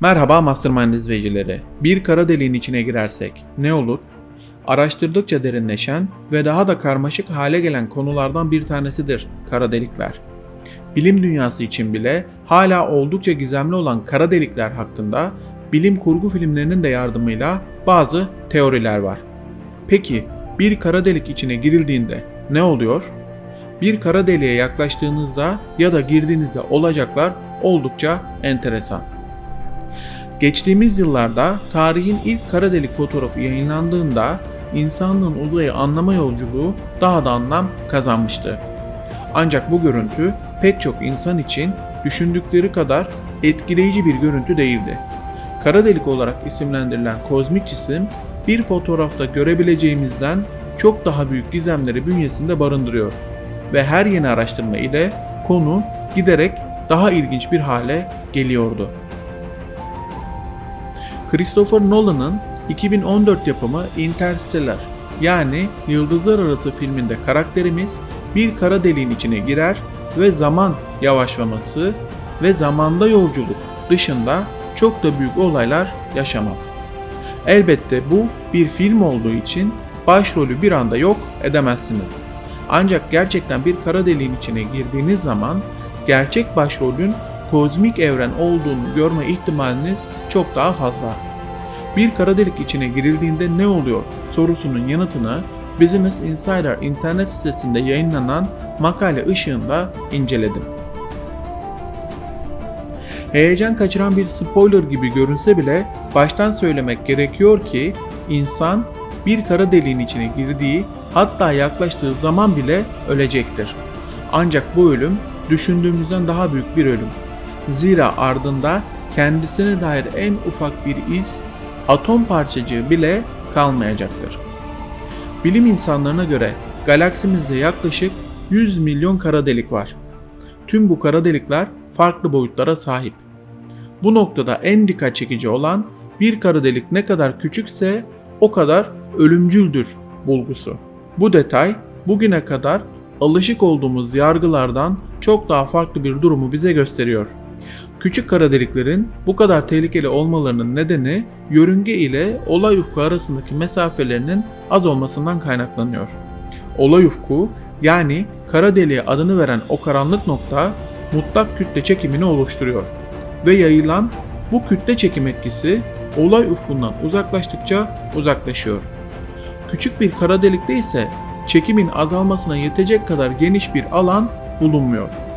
Merhaba Mastermind izleyicileri. Bir kara deliğin içine girersek ne olur? Araştırdıkça derinleşen ve daha da karmaşık hale gelen konulardan bir tanesidir kara delikler. Bilim dünyası için bile hala oldukça gizemli olan kara delikler hakkında bilim kurgu filmlerinin de yardımıyla bazı teoriler var. Peki bir kara delik içine girildiğinde ne oluyor? Bir kara deliğe yaklaştığınızda ya da girdiğinizde olacaklar oldukça enteresan. Geçtiğimiz yıllarda tarihin ilk kara delik fotoğrafı yayınlandığında insanlığın uzayı anlama yolculuğu daha da anlam kazanmıştı. Ancak bu görüntü pek çok insan için düşündükleri kadar etkileyici bir görüntü değildi. Kara delik olarak isimlendirilen kozmik cisim bir fotoğrafta görebileceğimizden çok daha büyük gizemleri bünyesinde barındırıyor ve her yeni araştırma ile konu giderek daha ilginç bir hale geliyordu. Christopher Nolan'ın 2014 yapımı Interstellar yani Yıldızlar Arası filminde karakterimiz bir kara deliğin içine girer ve zaman yavaşlaması ve zamanda yolculuk dışında çok da büyük olaylar yaşamaz. Elbette bu bir film olduğu için başrolü bir anda yok edemezsiniz. Ancak gerçekten bir kara deliğin içine girdiğiniz zaman gerçek başrolün kozmik evren olduğunu görme ihtimaliniz çok daha fazla. Bir kara delik içine girildiğinde ne oluyor sorusunun yanıtını Business Insider internet sitesinde yayınlanan makale ışığında inceledim. Heyecan kaçıran bir spoiler gibi görünse bile baştan söylemek gerekiyor ki insan bir kara deliğin içine girdiği hatta yaklaştığı zaman bile ölecektir. Ancak bu ölüm düşündüğümüzden daha büyük bir ölüm. Zira ardında kendisine dair en ufak bir iz, atom parçacığı bile kalmayacaktır. Bilim insanlarına göre galaksimizde yaklaşık 100 milyon kara delik var. Tüm bu kara delikler farklı boyutlara sahip. Bu noktada en dikkat çekici olan bir kara delik ne kadar küçükse o kadar ölümcüldür bulgusu. Bu detay bugüne kadar alışık olduğumuz yargılardan çok daha farklı bir durumu bize gösteriyor. Küçük kara deliklerin bu kadar tehlikeli olmalarının nedeni yörünge ile olay ufku arasındaki mesafelerinin az olmasından kaynaklanıyor. Olay ufku yani kara deliğe adını veren o karanlık nokta mutlak kütle çekimini oluşturuyor ve yayılan bu kütle çekim etkisi olay ufkundan uzaklaştıkça uzaklaşıyor. Küçük bir kara delikte ise çekimin azalmasına yetecek kadar geniş bir alan bulunmuyor.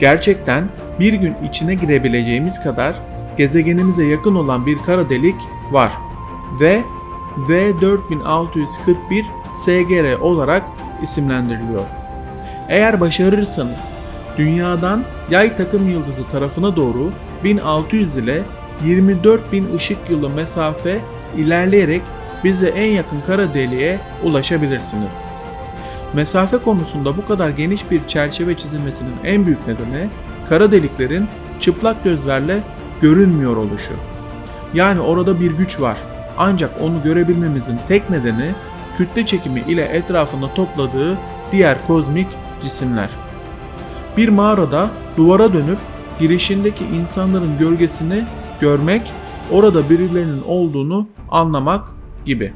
Gerçekten bir gün içine girebileceğimiz kadar gezegenimize yakın olan bir kara delik var ve V4641 SGR olarak isimlendiriliyor. Eğer başarırsanız dünyadan yay takım yıldızı tarafına doğru 1600 ile 24.000 ışık yılı mesafe ilerleyerek bize en yakın kara deliğe ulaşabilirsiniz. Mesafe konusunda bu kadar geniş bir çerçeve çizilmesinin en büyük nedeni kara deliklerin çıplak gözlerle görünmüyor oluşu. Yani orada bir güç var. Ancak onu görebilmemizin tek nedeni kütle çekimi ile etrafında topladığı diğer kozmik cisimler. Bir mağarada duvara dönüp girişindeki insanların gölgesini görmek, orada birilerinin olduğunu anlamak gibi.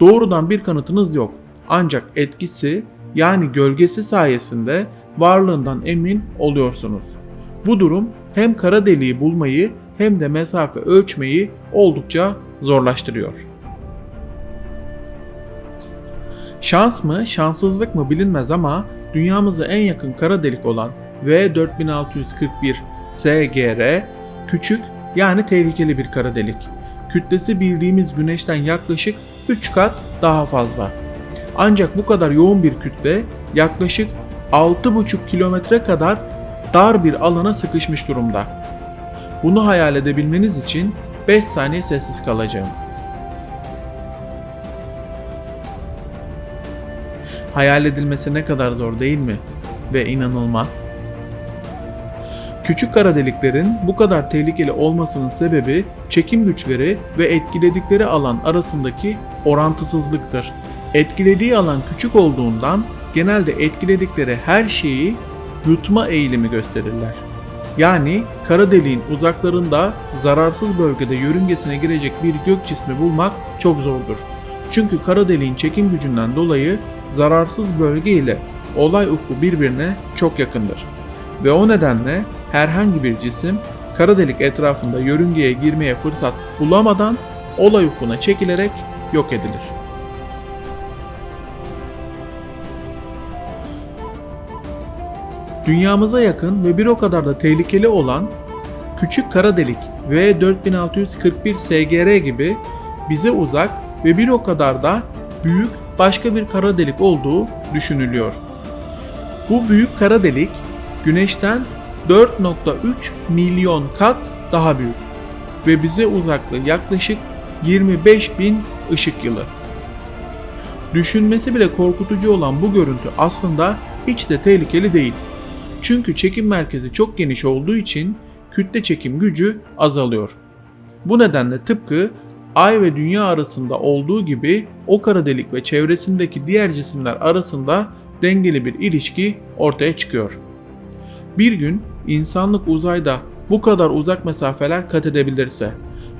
Doğrudan bir kanıtınız yok. Ancak etkisi yani gölgesi sayesinde varlığından emin oluyorsunuz. Bu durum hem kara deliği bulmayı hem de mesafe ölçmeyi oldukça zorlaştırıyor. Şans mı, şanssızlık mı bilinmez ama dünyamıza en yakın kara delik olan V4641 SGR küçük yani tehlikeli bir kara delik. Kütlesi bildiğimiz güneşten yaklaşık 3 kat daha fazla. Ancak bu kadar yoğun bir kütle yaklaşık 6,5 kilometre kadar dar bir alana sıkışmış durumda. Bunu hayal edebilmeniz için 5 saniye sessiz kalacağım. Hayal edilmesi ne kadar zor değil mi? Ve inanılmaz. Küçük kara deliklerin bu kadar tehlikeli olmasının sebebi çekim güçleri ve etkiledikleri alan arasındaki orantısızlıktır. Etkilediği alan küçük olduğundan genelde etkiledikleri her şeyi yutma eğilimi gösterirler. Yani kara deliğin uzaklarında zararsız bölgede yörüngesine girecek bir gök cismi bulmak çok zordur. Çünkü kara deliğin çekim gücünden dolayı zararsız bölge ile olay ufku birbirine çok yakındır. Ve o nedenle herhangi bir cisim kara delik etrafında yörüngeye girmeye fırsat bulamadan olay ufkuna çekilerek yok edilir. Dünyamıza yakın ve bir o kadar da tehlikeli olan küçük kara delik V4641 SGR gibi bize uzak ve bir o kadar da büyük başka bir kara delik olduğu düşünülüyor. Bu büyük kara delik Güneş'ten 4.3 milyon kat daha büyük ve bize uzaklığı yaklaşık 25 bin ışık yılı. Düşünmesi bile korkutucu olan bu görüntü aslında hiç de tehlikeli değil. Çünkü çekim merkezi çok geniş olduğu için kütle çekim gücü azalıyor. Bu nedenle tıpkı Ay ve Dünya arasında olduğu gibi o kara delik ve çevresindeki diğer cisimler arasında dengeli bir ilişki ortaya çıkıyor. Bir gün insanlık uzayda bu kadar uzak mesafeler kat edebilirse,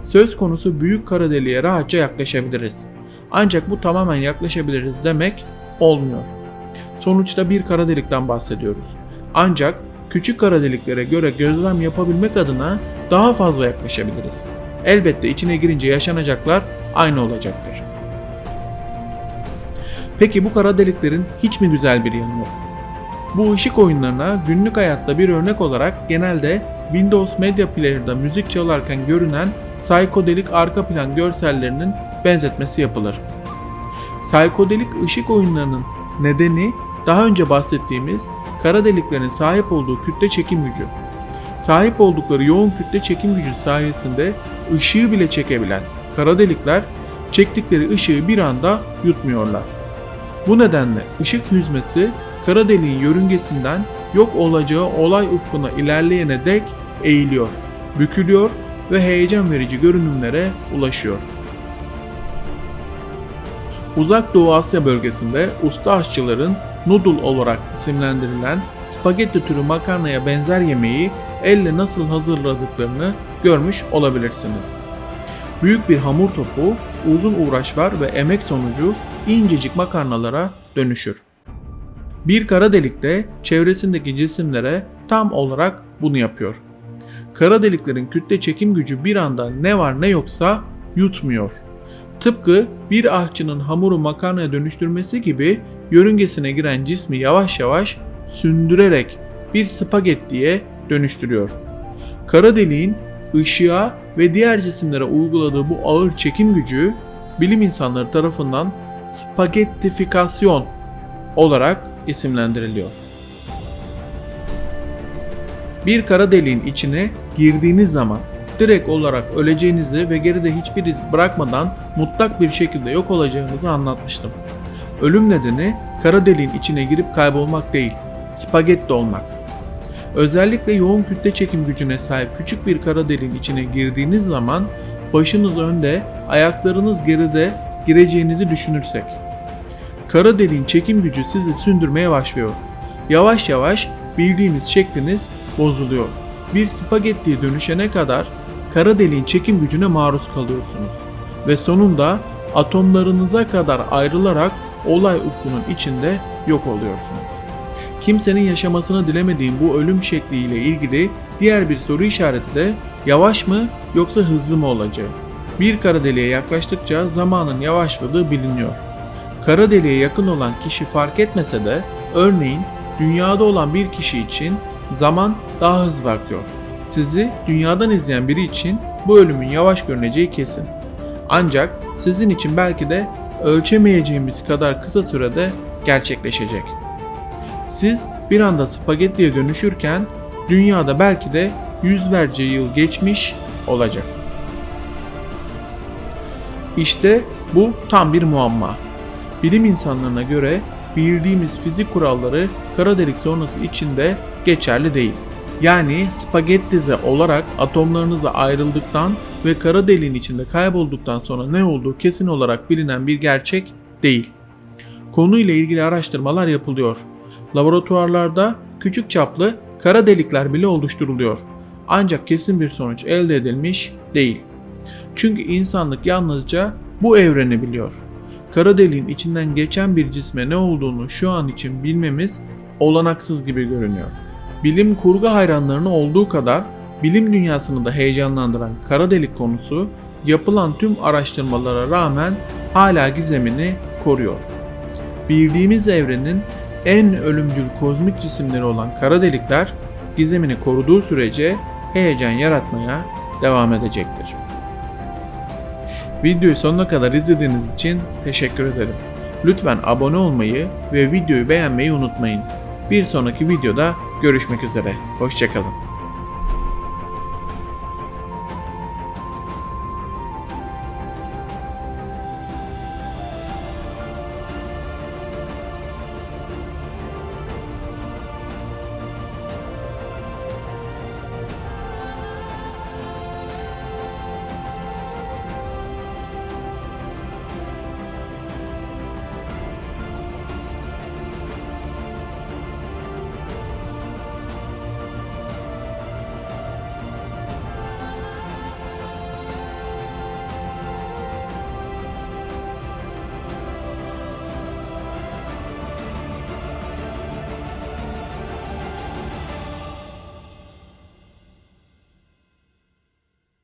söz konusu büyük kara deliğe rahatça yaklaşabiliriz. Ancak bu tamamen yaklaşabiliriz demek olmuyor. Sonuçta bir kara delikten bahsediyoruz. Ancak küçük kara deliklere göre gözlem yapabilmek adına daha fazla yaklaşabiliriz. Elbette içine girince yaşanacaklar aynı olacaktır. Peki bu kara deliklerin hiç mi güzel bir yanı yok? Bu ışık oyunlarına günlük hayatta bir örnek olarak genelde Windows Media Player'da müzik çalarken görünen psikodelik arka plan görsellerinin benzetmesi yapılır. Psikodelik ışık oyunlarının nedeni daha önce bahsettiğimiz kara deliklerin sahip olduğu kütle çekim gücü. Sahip oldukları yoğun kütle çekim gücü sayesinde ışığı bile çekebilen kara delikler çektikleri ışığı bir anda yutmuyorlar. Bu nedenle ışık hüzmesi kara deliğin yörüngesinden yok olacağı olay ufkuna ilerleyene dek eğiliyor, bükülüyor ve heyecan verici görünümlere ulaşıyor. Uzak Doğu Asya bölgesinde usta aşçıların noodle olarak isimlendirilen spagetti türü makarnaya benzer yemeği elle nasıl hazırladıklarını görmüş olabilirsiniz. Büyük bir hamur topu uzun uğraşlar ve emek sonucu incecik makarnalara dönüşür. Bir kara delik de çevresindeki cisimlere tam olarak bunu yapıyor. Kara deliklerin kütle çekim gücü bir anda ne var ne yoksa yutmuyor. Tıpkı bir ahçının hamuru makarnaya dönüştürmesi gibi yörüngesine giren cismi yavaş yavaş sündürerek bir spagettiye dönüştürüyor. Kara deliğin ışığa ve diğer cisimlere uyguladığı bu ağır çekim gücü bilim insanları tarafından spagettifikasyon olarak isimlendiriliyor. Bir kara deliğin içine girdiğiniz zaman direkt olarak öleceğinizi ve geride hiçbir iz bırakmadan mutlak bir şekilde yok olacağınızı anlatmıştım. Ölüm nedeni kara deliğin içine girip kaybolmak değil, spagetti olmak. Özellikle yoğun kütle çekim gücüne sahip küçük bir kara deliğin içine girdiğiniz zaman başınız önde, ayaklarınız geride gireceğinizi düşünürsek. Kara deliğin çekim gücü sizi sündürmeye başlıyor. Yavaş yavaş bildiğiniz şekliniz bozuluyor. Bir spagettiye dönüşene kadar kara deliğin çekim gücüne maruz kalıyorsunuz. Ve sonunda atomlarınıza kadar ayrılarak olay ufkunun içinde yok oluyorsunuz. Kimsenin yaşamasını dilemediğim bu ölüm şekliyle ilgili diğer bir soru işareti de yavaş mı yoksa hızlı mı olacağı. Bir kara deliğe yaklaştıkça zamanın yavaşladığı biliniyor. Kara deliğe yakın olan kişi fark etmese de örneğin dünyada olan bir kişi için zaman daha hızlı akıyor. Sizi dünyadan izleyen biri için bu ölümün yavaş görüneceği kesin. Ancak sizin için belki de ölçemeyeceğimiz kadar kısa sürede gerçekleşecek. Siz bir anda spagettiye dönüşürken dünyada belki de yüzlerce yıl geçmiş olacak. İşte bu tam bir muamma. Bilim insanlarına göre bildiğimiz fizik kuralları kara delik sonrası içinde geçerli değil. Yani spagettize olarak atomlarınızla ayrıldıktan ve kara deliğin içinde kaybolduktan sonra ne olduğu kesin olarak bilinen bir gerçek değil. Konuyla ilgili araştırmalar yapılıyor. Laboratuvarlarda küçük çaplı kara delikler bile oluşturuluyor. Ancak kesin bir sonuç elde edilmiş değil. Çünkü insanlık yalnızca bu evreni biliyor. Kara deliğin içinden geçen bir cisme ne olduğunu şu an için bilmemiz olanaksız gibi görünüyor. Bilim kurgu hayranlarını olduğu kadar bilim dünyasını da heyecanlandıran kara delik konusu yapılan tüm araştırmalara rağmen hala gizemini koruyor. Bildiğimiz evrenin en ölümcül kozmik cisimleri olan kara delikler gizemini koruduğu sürece heyecan yaratmaya devam edecektir. Videoyu sonuna kadar izlediğiniz için teşekkür ederim. Lütfen abone olmayı ve videoyu beğenmeyi unutmayın. Bir sonraki videoda görüşmek üzere. Hoşçakalın.